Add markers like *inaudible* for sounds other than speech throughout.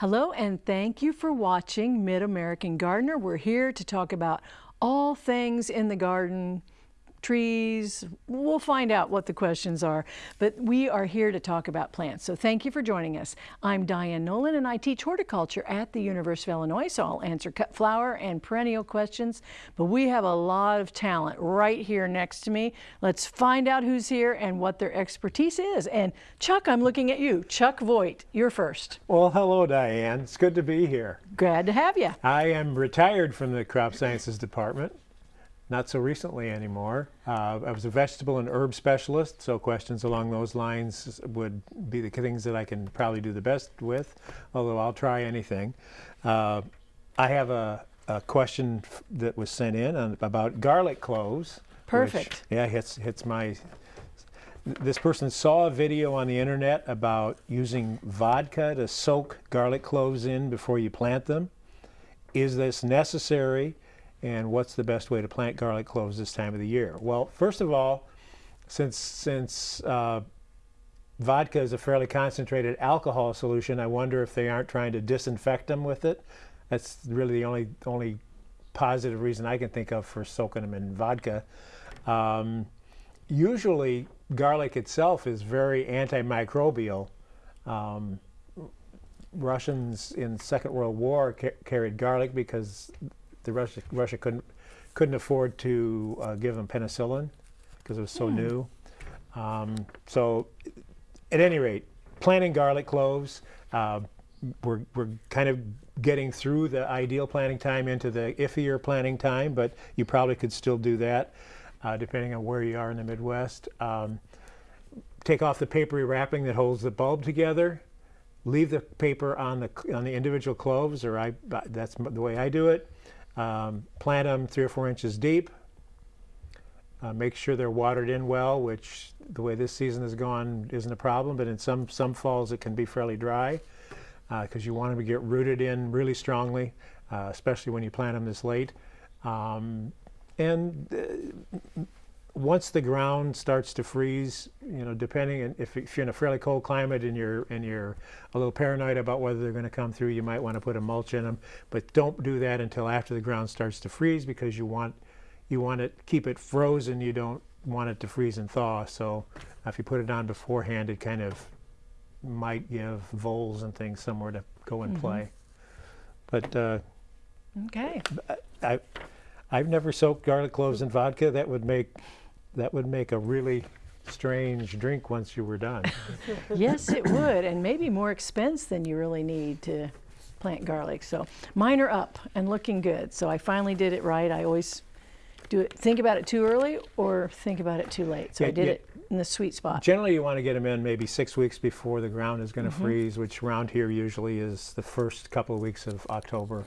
Hello and thank you for watching Mid-American Gardener. We're here to talk about all things in the garden, trees. We'll find out what the questions are, but we are here to talk about plants. So thank you for joining us. I'm Diane Noland and I teach horticulture at the University of Illinois, so I'll answer cut flower and perennial questions, but we have a lot of talent right here next to me. Let's find out who's here and what their expertise is. And Chuck, I'm looking at you. Chuck Voigt, you're first. Well, hello, Diane. It's good to be here. Glad to have you. I am retired from the crop sciences department not so recently anymore. Uh, I was a vegetable and herb specialist, so questions along those lines would be the things that I can probably do the best with, although I'll try anything. Uh, I have a, a, question that was sent in on, about garlic cloves. Perfect. Which, yeah, hits, hits my... This person saw a video on the internet about using vodka to soak garlic cloves in before you plant them. Is this necessary? And what's the best way to plant garlic cloves this time of the year? Well, first of all, since, since uh, vodka is a fairly concentrated alcohol solution, I wonder if they aren't trying to disinfect them with it. That's really the only, only positive reason I can think of for soaking them in vodka. Um, usually, garlic itself is very antimicrobial. Um, Russians in Second World War ca carried garlic because the Russia, Russia couldn't couldn't afford to uh, give them penicillin because it was so mm. new. Um, so at any rate, planting garlic cloves, uh, we're, we're kind of getting through the ideal planting time into the iffier planting time, but you probably could still do that uh, depending on where you are in the Midwest. Um, take off the papery wrapping that holds the bulb together, leave the paper on the, on the individual cloves, or I, that's the way I do it. Um, plant them three or four inches deep. Uh, make sure they're watered in well, which the way this season has gone isn't a problem, but in some, some falls it can be fairly dry because uh, you want them to get rooted in really strongly, uh, especially when you plant them this late. Um, and uh, once the ground starts to freeze, you know, depending if, if you're in a fairly cold climate and you're and you're a little paranoid about whether they're going to come through, you might want to put a mulch in them. But don't do that until after the ground starts to freeze because you want you want to keep it frozen. You don't want it to freeze and thaw. So if you put it on beforehand, it kind of might give voles and things somewhere to go and mm -hmm. play. But uh, okay, I I've never soaked garlic cloves in vodka. That would make that would make a really strange drink once you were done. *laughs* yes, it would, and maybe more expense than you really need to plant garlic. So mine are up and looking good. So I finally did it right. I always do it, think about it too early or think about it too late. So yeah, I did yeah. it in the sweet spot. Generally you want to get them in maybe six weeks before the ground is going to mm -hmm. freeze, which around here usually is the first couple of weeks of October.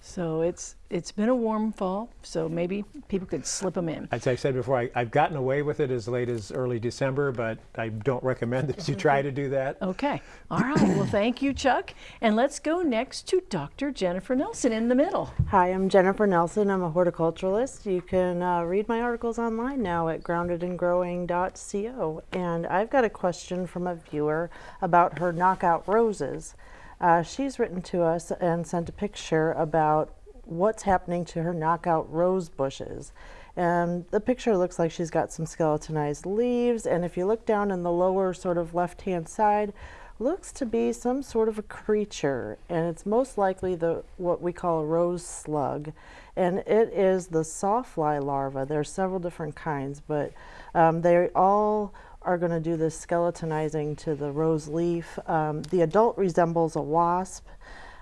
So it's it's been a warm fall, so maybe people could slip them in. As I said before, I, have gotten away with it as late as early December, but I don't recommend that you try to do that. *laughs* Okay. All right. well, *clears throat* thank you, Chuck. And let's go next to Dr. Jennifer Nelson in the middle. Hi, I'm Jennifer Nelson. I'm a horticulturalist. You can uh, read my articles online now at groundedandgrowing.co. And I've got a question from a viewer about her knockout roses. Uh, she's written to us and sent a picture about what's happening to her knockout rose bushes. And the picture looks like she's got some skeletonized leaves. And if you look down in the lower sort of left-hand side, looks to be some sort of a creature. And it's most likely the what we call a rose slug. And it is the sawfly larva. There are several different kinds, but um, they all are going to do this skeletonizing to the rose leaf. Um, the adult resembles a wasp.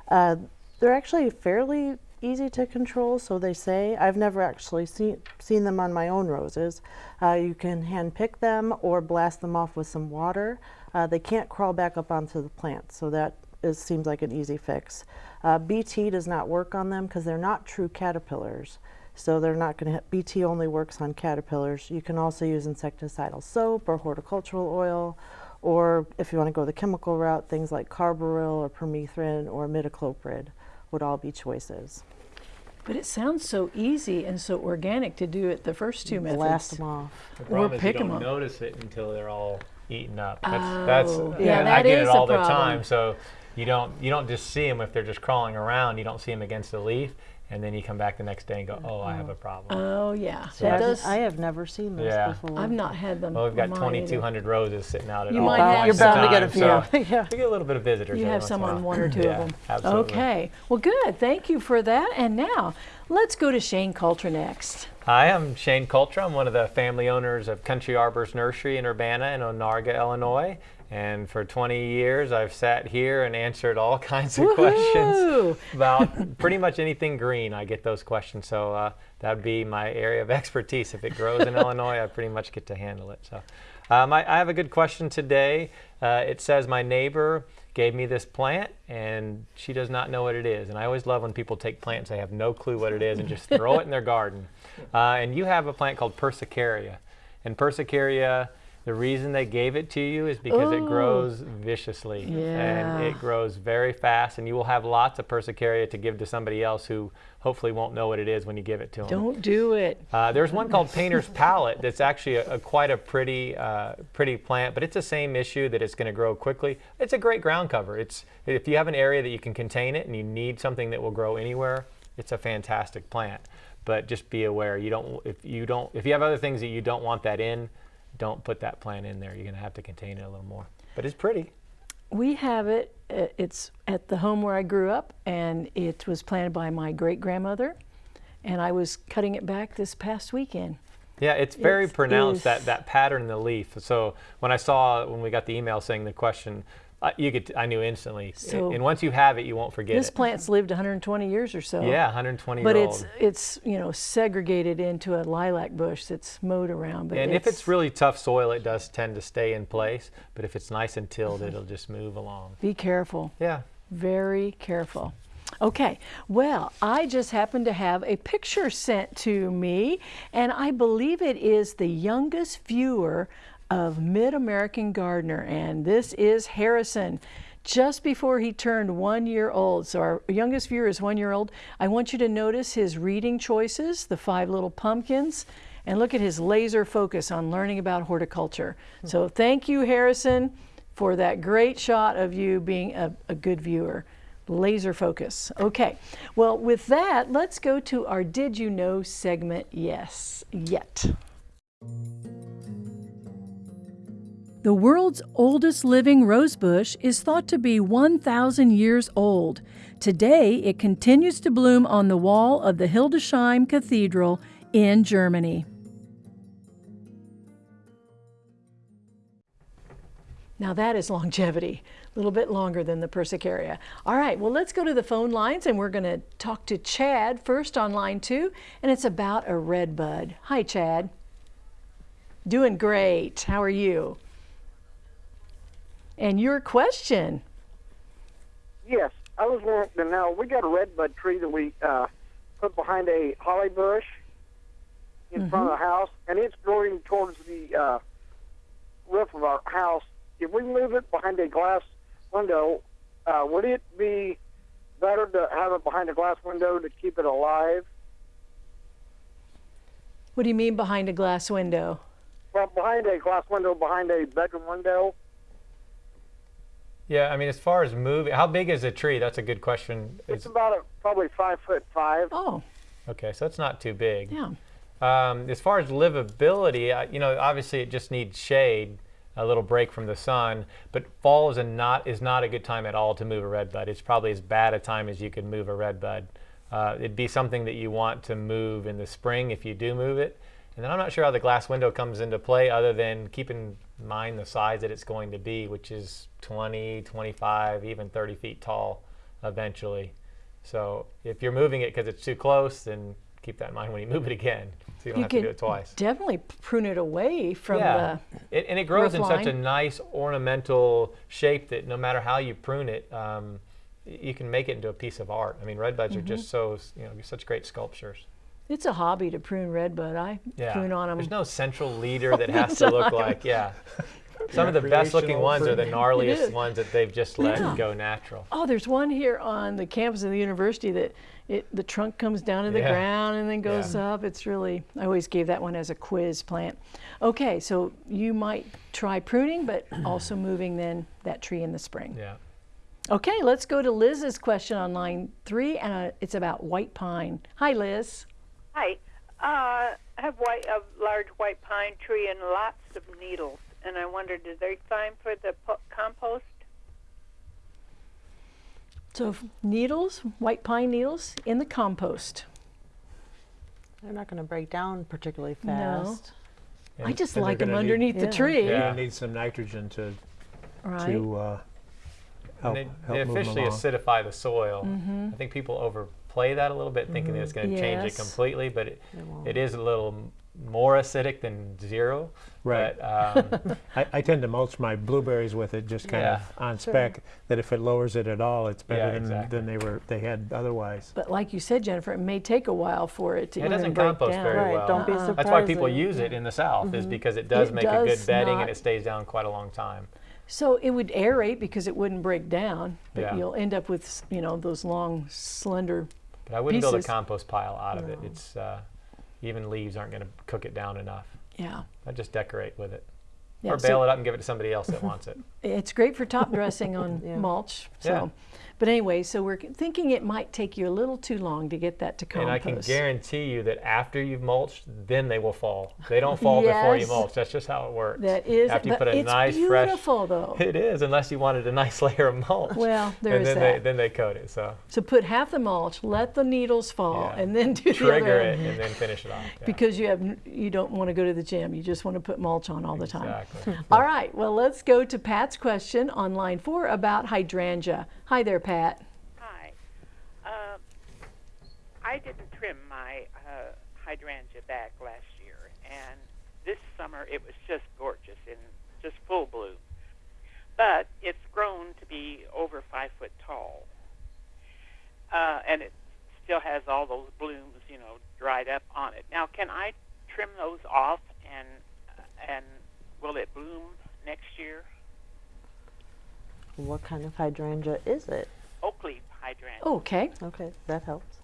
Uh, they're actually fairly easy to control, so they say. I've never actually seen, seen them on my own roses. Uh, you can hand pick them or blast them off with some water. Uh, they can't crawl back up onto the plant, so that is, seems like an easy fix. Uh, BT does not work on them because they're not true caterpillars. So they're not going to, BT only works on caterpillars. You can also use insecticidal soap or horticultural oil, or if you want to go the chemical route, things like carbaryl or permethrin or imidacloprid would all be choices. But it sounds so easy and so organic to do it the first two methods. Blast them off. The problem or is pick you don't them notice it until they're all eaten up. That's, oh, that's yeah, yeah that I get it all the time. So you don't you don't just see them if they're just crawling around. You don't see them against the leaf, and then you come back the next day and go, oh, I have a problem. Oh yeah, So it I've- does. I have never seen this Yeah. before. I've not had them. well, we've got on mine either. 2,200 roses sitting out at You all might have You're bound to get a few. so *laughs* yeah. we get a little bit of visitors. You have some on one or two yeah, of them. Absolutely. Okay. Well, good. Thank you for that. And now let's go to Shane Coulter next. Hi, I'm Shane Coulter. I'm one of the family owners of Country Arbors Nursery in Urbana in Onarga, Illinois. And for 20 years, I've sat here and answered all *laughs* kinds of questions about pretty much anything green. I get those questions, so uh, that would be my area of *laughs* expertise. If it grows in *laughs* Illinois, I pretty much get to handle it. So, um, I, I have a good question today. Uh, it says my neighbor gave me this plant, and she does not know what it is. And I always love when people take plants they have no clue what it is and just throw it in their garden. Uh, and you have a plant called Persicaria, and Persicaria. The reason they gave it to you is because it grows viciously and it grows very fast, and you will have lots of Persicaria to give to somebody else who hopefully won't know what it is when you give it to them. Don't do it. Uh, there's one called Painter's Palette that's actually a, a quite a pretty, uh, pretty plant, but it's the same issue that it's going to grow quickly. It's a great ground cover. It's if you have an area that you can contain it and you need something that will grow anywhere, it's a fantastic plant. But just be aware you don't if you don't if you have other things that you don't want that in, don't put that plant in there. You're going to have to contain it a little more. But it's pretty. We have it. uh, It's at the home where I grew up, and it was planted by my great grandmother. And I was cutting it back this past weekend. Yeah, it's very It pronounced is- that that pattern in the leaf. So when I saw when we got the email saying the question, uh, you could I knew instantly. So- and once you have it, you won't forget it. This it. plant's lived 120 years or so. yeah, 120 But it's old. it's you know segregated into a lilac bush that's mowed around. But And if it's really tough soil, it does tend to stay in place. But if it's nice and tilled, it'll just move along. be careful. Yeah. Very careful. Okay, well, I just happened to have a picture sent to me, and I believe it is the youngest viewer of Mid American Gardener, and this is Harrison. Just before he turned one year old. So, our youngest viewer is one year old. I want you to notice his reading choices, the five little pumpkins, and look at his laser focus on learning about horticulture. So, thank you, Harrison, for that great shot of you being a, a good viewer. Laser focus. Okay. Well, with that, let's go to our Did You Know segment. Yes, yet. The world's oldest living rosebush is thought to be 1,000 years old. Today, it continues to bloom on the wall of the Hildesheim Cathedral in Germany. Now that is longevity, a little bit longer than the Persicaria. All right, well, let's go to the phone lines and we're going to talk to Chad first on line two, and it's about a red bud. Hi, Chad. Doing great. How are you? And your question. Yes, I was wanting to know. We got a redbud tree that we uh, put behind a holly bush in front of the house, and it's growing towards the uh, roof of our house. If we move it behind a glass window, uh, would it be better to have it behind a glass window to keep it alive? What do you mean behind a glass window? Well, behind a glass window, behind a bedroom window. Yeah, I mean, as far as moving, how big is a tree? That's a good question. It's Is- about a, probably five foot five. Oh, okay, so it's not too big. yeah. Um, as far as livability, I, you know, obviously it just needs shade, a little break from the sun. But fall is a not is not a good time at all to move a red bud. It's probably as bad a time as you could move a red bud. Uh, it'd be something that you want to move in the spring if you do move it. And then I'm not sure how the glass window comes into play, other than keep in mind the size that it's going to be, which is 20, 25, even 30 feet tall eventually. So if you're moving it because it's too close, then keep that in mind when you *laughs* move it again, so you don't have to do it twice. definitely prune it away from Yeah, the. it, and it grows in roof such a nice ornamental shape that no matter how you prune it, um, you can make it into a piece of art. I mean, red buds are Mm-hmm. just so you know such great sculptures. It's a hobby to prune redbud. I Yeah, prune on them. there's no central leader that has to look like yeah. *laughs* Some of the best looking Recreational ones are the pruning. It is. gnarliest ones that they've just let Yeah. go natural. Oh, there's one here on the campus of the university that it, the trunk comes down to the Yeah. ground and then goes Yeah. up. It's really, I always gave that one as a quiz plant. Okay, so you might try pruning, but *clears throat* also moving then that tree in the spring. Yeah. Okay, let's go to Liz's question on line three, and uh, it's about white pine. Hi, Liz. Hi. Uh, I have white, a large white pine tree and lots of needles, and I wondered, are they fine for the po- compost? So needles, white pine needles in the compost. They're not going to break down particularly fast. No. fast. I just like them gonna need- underneath the Yeah. tree. You're Yeah. gonna need some nitrogen to, Right. to uh, help, And they, help they move them officially along. acidify the soil. Mm-hmm. I think people overplay that a little bit, thinking that it's going to change it completely, but it, It it is a little more acidic than zero. Right. But, um, *laughs* I, I tend to mulch my blueberries with it just kind Yeah. of on spec, that if it lowers it at all, it's better Yeah, than, exactly. than they were, they had otherwise. But like you said, Jennifer, it may take a while for it to It doesn't break compost down. very Right, well. don't be surprised. That's why people use it in the South, is because it does It make a good bedding and it stays down quite a long time. So it would aerate because it wouldn't break down, but Yeah. you'll end up with you know those long, slender. But I wouldn't build a compost pile out of it. It's uh, even leaves aren't going to cook it down enough. Yeah. I just decorate with it, yeah. or so bale it up and give it to somebody else that wants it. *laughs* It's great for top dressing on *laughs* Yeah. mulch. So, Yeah. But anyway, so we're thinking it might take you a little too long to get that to compost. And I can guarantee you that after you've mulched, then they will fall. They don't fall before you mulch. That's just how it works. that is, after you put a it's nice fresh. It's beautiful though. *laughs* It is, unless you wanted a nice *laughs* layer of mulch. Well, there and is then that. they then they coat it. So So put half the mulch, let the needles fall, Yeah. and then *laughs* do the trigger other it and then finish it off. Yeah. Because you have you don't want to go to the gym. You just want to put mulch on all the time. exactly. All right. Well, let's go to Pat's question on line four about hydrangea. Hi there, Pat. Hi. Uh, I didn't trim my uh, hydrangea back last year, and this summer it was just gorgeous and just full bloom. But it's grown to be over five foot tall, uh, and it still has all those blooms, you know, dried up on it. Now, can I trim those off, and and will it bloom next year? What kind of hydrangea is it? Oak leaf hydrangea. Okay. Okay, that helps.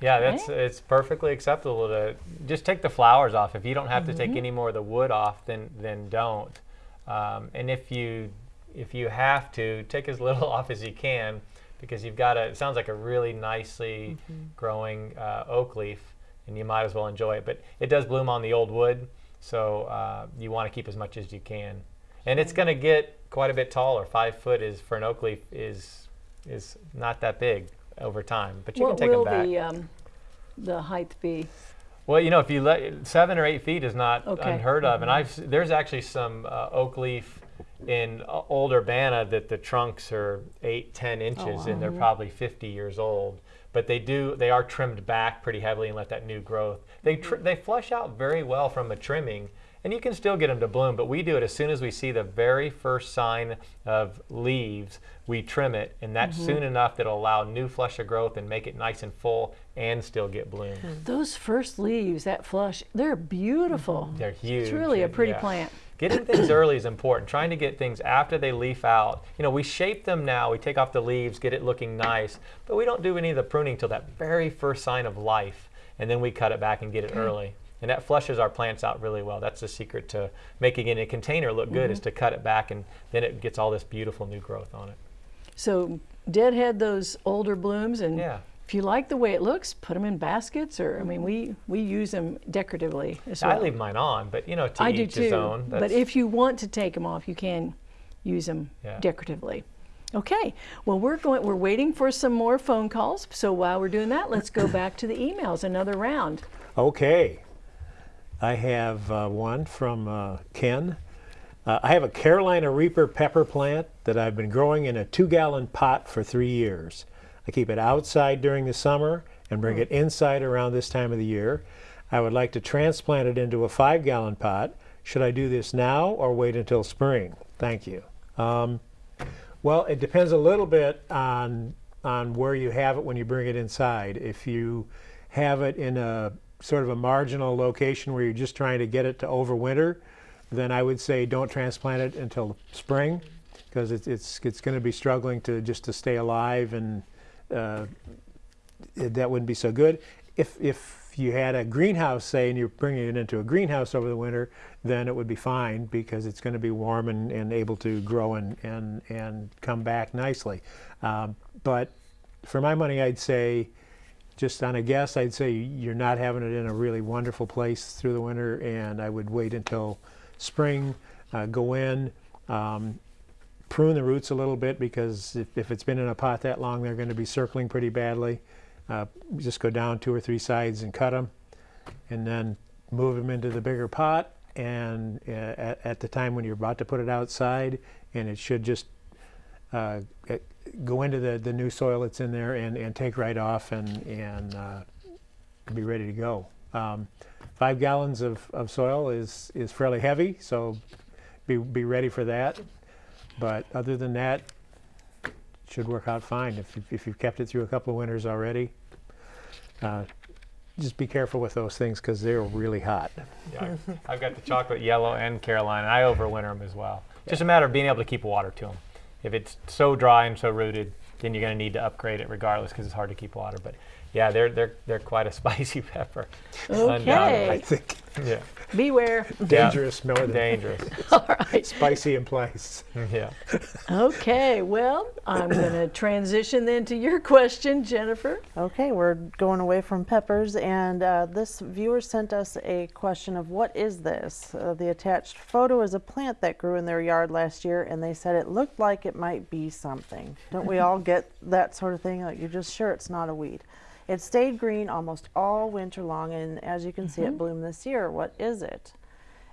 Yeah, that's it's perfectly acceptable to just take the flowers off. If you don't have to take Mm-hmm. any more of the wood off, then then don't. Um, and if you if you have to, take as little *laughs* off as you can, because you've got a. It sounds like a really nicely Mm-hmm. growing uh, oak leaf, and you might as well enjoy it. But it does bloom on the old wood, so uh, you want to keep as much as you can. And it's going to get quite a bit taller. Five foot is for an oak leaf is is not that big over time, but you what can take them back. the um, the height be? Well, you know, if you let seven or eight feet is not Okay. unheard of, and I've there's actually some uh, oak leaf in uh, old Urbana that the trunks are eight, ten inches, and they're probably 50 years old. But they do they are trimmed back pretty heavily and let that new growth. They tr- they flush out very well from a trimming, and you can still get them to bloom. But we do it as soon as we see the very first sign of leaves, we trim it, and that's mm-hmm. soon enough that'll allow new flush of growth and make it nice and full and still get bloom. Hmm. Those first leaves, that flush, they're beautiful. Mm-hmm. They're huge. It's really a pretty yeah. plant. Getting things early is important. Trying to get things after they leaf out. You know, we shape them now. We take off the leaves, get it looking nice, but we don't do any of the pruning till that very first sign of life, and then we cut it back and get it hmm. early. And that flushes our plants out really well. That's the secret to making it in a container look good is mm-hmm. to cut it back, and then it gets all this beautiful new growth on it. So deadhead those older blooms, and Yeah. if you like the way it looks, put them in baskets. Or I mean, we we use them decoratively as well. I leave mine on, but you know, to I do each his too. own. But if you want to take them off, you can use them Yeah. decoratively. Okay. Well, we're going. We're waiting for some more phone calls. So while we're doing that, let's go back to the emails. Another round. Okay. I have uh, one from uh, Ken. Uh, I have a Carolina Reaper pepper plant that I've been growing in a two gallon pot for three years. I keep it outside during the summer and bring it inside around this time of the year. I would like to transplant it into a five gallon pot. Should I do this now or wait until spring? Thank you. Um, well, it depends a little bit on on where you have it when you bring it inside. If you have it in a sort of a marginal location where you're just trying to get it to overwinter, then I would say don't transplant it until spring because it's it's it's going to be struggling to just to stay alive and uh, it- that wouldn't be so good. If if you had a greenhouse, say, and you're bringing it into a greenhouse over the winter, then it would be fine because it's going to be warm and, and able to grow and, and, and come back nicely. Um, but for my money, I'd say, just on a guess, I'd say you're not having it in a really wonderful place through the winter, and I would wait until spring, uh, go in, um, prune the roots a little bit because if, if it's been in a pot that long, they're going to be circling pretty badly. Uh, just go down two or three sides and cut them, and then move them into the bigger pot. And uh, at, at the time when you're about to put it outside, and it should just uh, go into the, the new soil that's in there and, and take right off and, and uh, be ready to go. Um, five gallons of, of soil is, is fairly heavy, so be, be ready for that. But other than that, it should work out fine if, if you've kept it through a couple of winters already. Uh, just be careful with those things because they're really hot. Yeah, I've got the chocolate yellow and Carolina. I overwinter them as well. Just a matter of being able to keep water to them. If it's so dry and so rooted, then you're going to need to upgrade it regardless because it's hard to keep water. But yeah, they're they're they're quite a *laughs* spicy pepper. Undoubtedly. I think Yeah, beware. dangerous more than dangerous. All right. spicy in place. yeah. Okay, well, I'm going to transition then to your question, Jennifer. Okay, we're going away from peppers, and uh, this viewer sent us a question of what is this? Uh, the attached photo is a plant that grew in their yard last year, and they said it looked like it might be something. Don't we all get that sort of thing? Like you're just sure it's not a weed. It stayed green almost all winter long, and as you can see, it bloomed this year. What is it?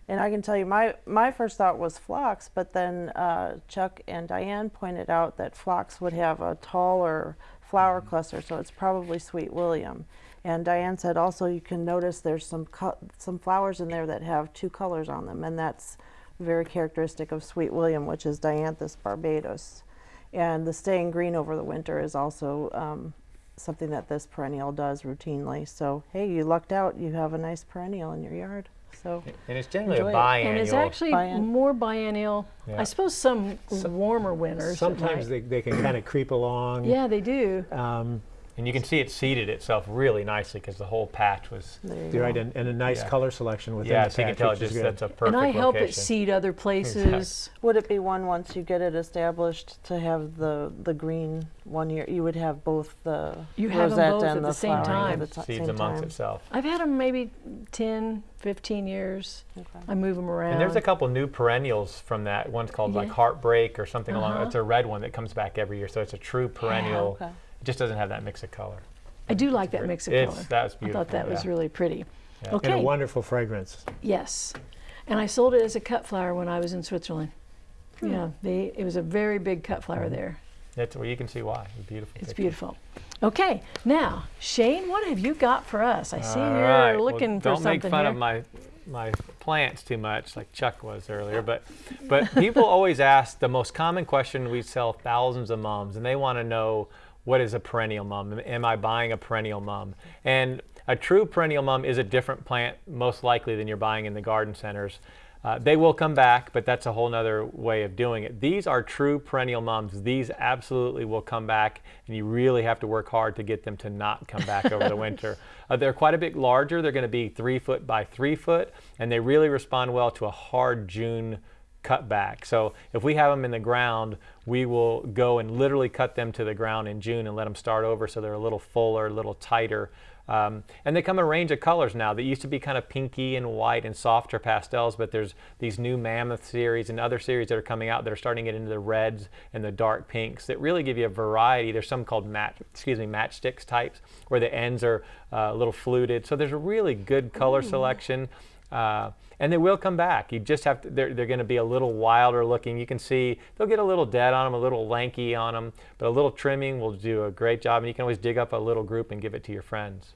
And I can tell you, my, my first thought was phlox, but then uh, Chuck and Diane pointed out that phlox would have a taller flower cluster, so it's probably Sweet William. And Diane said also you can notice there's some some flowers in there that have two colors on them, and that's very characteristic of Sweet William, which is Dianthus barbatus. And the staying green over the winter is also um, something that this perennial does routinely. So hey, you lucked out; you have a nice perennial in your yard. So And it's generally Enjoy a it. biannual. And it's actually Bien- more biennial. Yeah. I suppose some warmer winters. Sometimes they, they can kind of creep along. Yeah, they do. Um, and you can see it seeded itself really nicely because the whole patch was. there you you're right, and, and a nice Yeah. color selection within Yeah, the so you can tell it just that's a perfect and I help it seed other places. Would it be one once you get it established to have the the green one year? You would have both the You have 'em rosette both and at the the same time. at the seeds same amongst time. itself. I've had them maybe 10, 15 years. Okay. I move them around. And there's a couple new perennials from that. One's called like Heartbreak or something along. Uh-huh. It's a red one that comes back every year, so it's a true perennial. Okay. It just doesn't have that mix of color. I do like that mix of It's- color. that's I beautiful, thought that was really pretty. Yeah. And a wonderful fragrance. Yes. And I sold it as a cut flower when I was in Switzerland. Hmm. Yeah, they, it was a very big cut flower there. That's well, you can see why. It's beautiful. It's picture. beautiful. Okay, now, Shane, what have you got for us? I see All you're right, well, looking for something. don't make fun here. of my my plants too much, like Chuck was earlier. But but people always ask the most common question. We sell thousands of mums, and they want to know what is a perennial mum? Am I buying a perennial mum? And a true perennial mum is a different plant, most likely, than you're buying in the garden centers. Uh, they will come back, but that's a whole nother way of doing it. These are true perennial mums. These absolutely will come back, and you really have to work hard to get them to not come back over the *laughs* winter. Uh, they're quite a bit larger. They're going to be three foot by three foot, and they really respond well to a hard June cut back. So if we have them in the ground, we will go and literally cut them to the ground in June and let them start over so they're a little fuller, a little tighter. Um, and they come in a range of colors now. They used to be kind of pinky and white and softer pastels, but there's these new Mammoth series and other series that are coming out that are starting to get into the reds and the dark pinks that really give you a variety. There's some called match, excuse me, matchsticks types where the ends are uh, a little fluted. So there's a really good color selection. Uh, and they will come back. You just have to, they're, they're going to be a little wilder looking. You can see they'll get a little dead on them, a little lanky on them, but a little trimming will do a great job. And you can always dig up a little group and give it to your friends.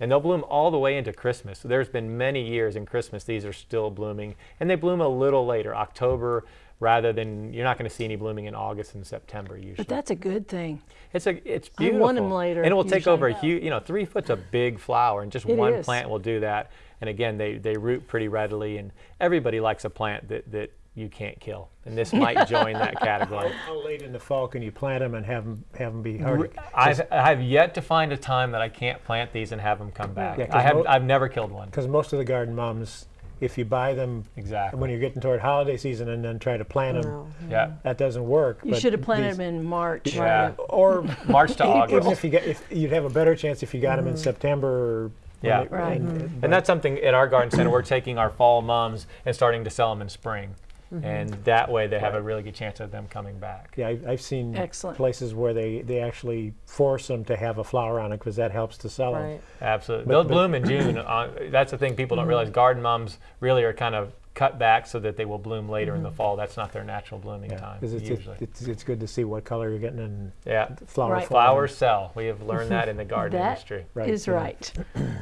And they'll bloom all the way into Christmas. So there's been many years in Christmas these are still blooming. And they bloom a little later, October, rather than, you're not going to see any blooming in August and September usually. But that's a good thing. It's a it's beautiful. I want them later, And it will take over a huge, you know, three foot's a big flower, and just It one is. plant will do that. And again, they they root pretty readily, and everybody likes a plant that that you can't kill. And this might *laughs* join that category. How late in the fall can you plant them and have them have them be hardy? I've, I have yet to find a time that I can't plant these and have them come back. Yeah, 'cause I have, mo- I've never killed one. Because most of the garden mums, if you buy them Exactly. when you're getting toward holiday season and then try to plant them, oh, No. Yeah. that doesn't work. You should have planted them in March. Yeah. Or March to even August. if you get, if you'd have a better chance if you got them in mm. September. Or when Yeah. they- Right. and- mm-hmm. And that's something at our garden center. We're taking our fall mums and starting to sell them in spring. Mm-hmm. And that way they have a really good chance of them coming back. Yeah, I- I've seen Excellent. places where they, they actually force them to have a flower on it because that helps to sell them. Absolutely. But- They'll but- bloom in June. Uh, that's the thing people don't mm-hmm. realize. Garden mums really are kind of cut back so that they will bloom later in the mm-hmm. fall. That's not their natural blooming Yeah, time, 'cause it's, usually. it's, it's good to see what color you're getting and yeah. flower Right. forming. Flowers sell. We have learned that in the *laughs* garden That industry. Right, is yeah. right.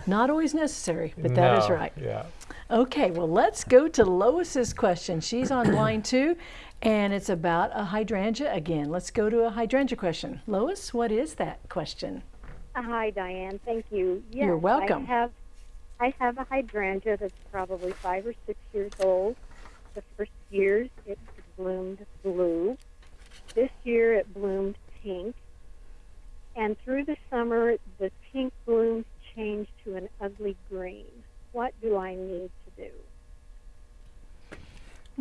Not always necessary, but that is No, right. Yeah. Okay, well, let's go to Lois's question. She's on *coughs* line two, and it's about a hydrangea again. Let's go to a hydrangea question. Lois, what is that question? Hi, Diane. Thank you. Yes, You're welcome. I have, I have a hydrangea that's probably five or six years old. The first years it bloomed blue. This year it bloomed pink. And through the summer, the pink blooms changed to an ugly green. What do I need to do?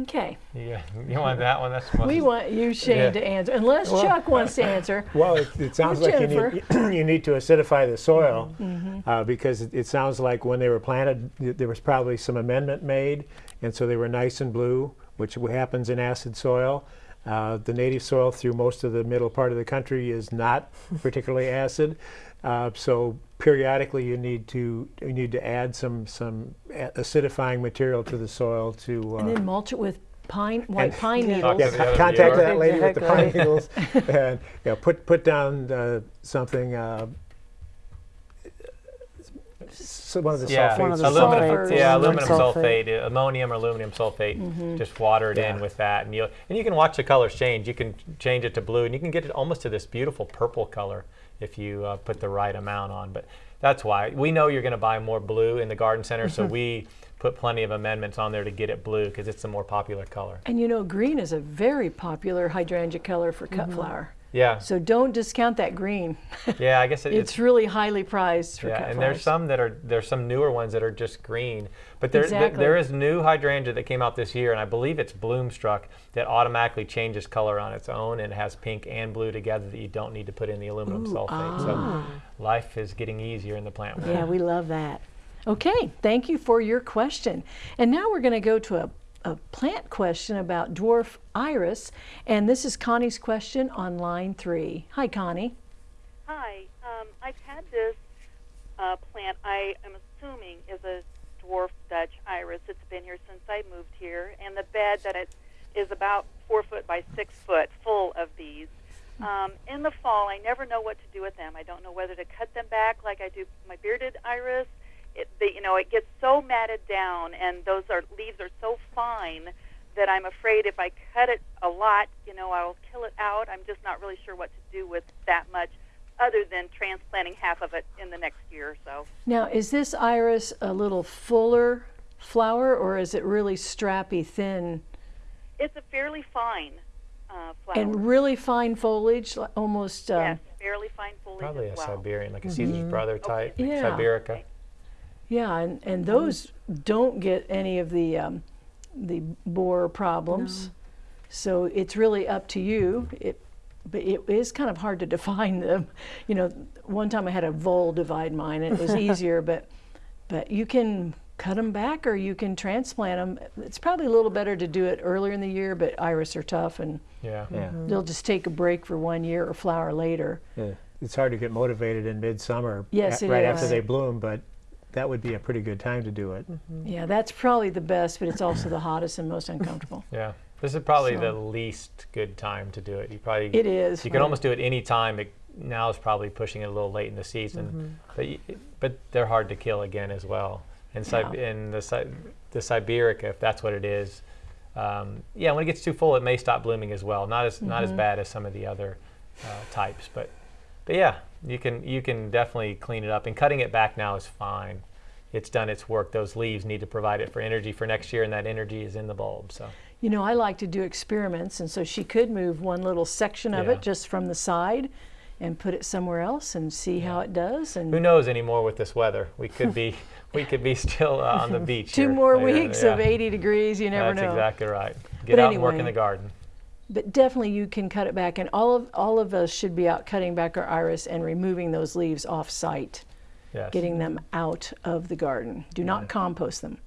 Okay, Yeah. You want that one? That's we want you, Shane, Yeah. to answer, unless Chuck wants to *laughs* answer. Well, it, it sounds like you need, *clears throat* you need to acidify the soil Mm-hmm. uh, because it, it sounds like when they were planted, there was probably some amendment made, and so they were nice and blue, which happens in acid soil. Uh, the native soil through most of the middle part of the country is not *laughs* particularly acid, uh, so periodically you need to you need to add some some acidifying material to the soil to. Uh, And then mulch it with pine, white And- pine needles. to yeah, the contact that lady with the pine needles, *laughs* and you know, put put down uh, something. So one of the Yeah, sulfates. One of the aluminum, sulfates. yeah, Aluminum aluminum sulfate. sulfate, ammonium or aluminum sulfate. Mm-hmm. Just water it in with that, and you and you can watch the colors change. You can change it to blue, and you can get it almost to this beautiful purple color if you uh, put the right amount on. But that's why we know you're going to buy more blue in the garden center, so we put plenty of amendments on there to get it blue because it's the more popular color. And you know, green is a very popular hydrangea color for Mm-hmm. cut flower. Yeah, So don't discount that green. *laughs* yeah. I guess it, it's really highly prized for Yeah, and flowers. there's some that are there's some newer ones that are just green, but there there- Exactly. there is new hydrangea that came out this year, and I believe it's Bloomstruck that automatically changes color on its own and has pink and blue together that you don't need to put in the aluminum sulfate. Ah. So life is getting easier in the plant world. Yeah, we love that. Okay, thank you for your question. And now we're going to go to a, a plant question about dwarf iris. And this is Connie's question on line three. Hi, Connie. Hi, um, I've had this uh, plant. I am assuming is a dwarf Dutch iris. It's been here since I moved here, and the bed that it is about four foot by six foot, full of these. Um, in the fall, I never know what to do with them. I don't know whether to cut them back like I do my bearded iris. It, they, you know, it gets so matted down, and those are leaves are so fine that I'm afraid if I cut it a lot, you know, I'll kill it out. I'm just not really sure what to do with that much, other than transplanting half of it in the next year or so. Now, is this iris a little fuller flower or is it really strappy, thin, It's a fairly fine uh, flower. and really fine foliage, almost? Um, yes, fairly fine foliage Probably a well. Siberian, like a Caesar's brother type, Yeah. Sibirica. Yeah, and, and those don't get any of the um, the borer problems. So it's really up to you. It, but it is kind of hard to *laughs* define them. You know, one time I had a vole divide mine, and it was *laughs* easier. but but you can cut them back, or you can transplant them. It's probably a little better to do it earlier in the year. But iris are tough, and Yeah. Yeah. they'll just take a break for one year or flower later. Yeah. It's hard to get motivated in midsummer Yes, it right after they bloom, but that would be a pretty good time to do it. Yeah, that's probably the best, but it's also the hottest and most uncomfortable. *laughs* Yeah. This is probably So- the least good time to do it. You probably It is. You can almost do it any time. It, now is probably pushing it a little late in the season, but y- but they're hard to kill again as well. And Sib- Yeah. and the the Sibirica, if that's what it is, um, yeah, when it gets too full, it may stop blooming as well. Not as not as bad as some of the other uh, types, but but yeah, you can you can definitely clean it up. And cutting it back now is fine. It's done its work. Those leaves need to provide it for energy for next year, and that energy is in the bulb. So you know, I like to do experiments, and so she could move one little section of Yeah. it just from the side and put it somewhere else and see how it does. And Who knows anymore with this weather? We could be *laughs* we could be still uh, on the *laughs* beach. two more later. weeks of 80 degrees, you never That's know. That's exactly right. Get But out and work in the garden. But definitely you can cut it back, and all of all of us should be out cutting back our iris and removing those leaves off site, Yes. getting them out of the garden. Do not compost them.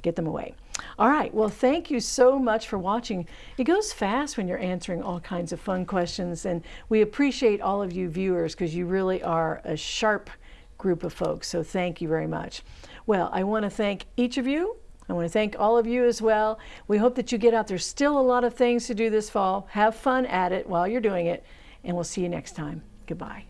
Get them away. All right. Well, thank you so much for watching. It goes fast when you're answering all kinds of fun questions, and we appreciate all of you viewers because you really are a sharp group of folks. So thank you very much. Well, I want to thank each of you. I want to thank all of you as well. We hope that you get out. There's still a lot of things to do this fall. Have fun at it while you're doing it, and we'll see you next time. Goodbye.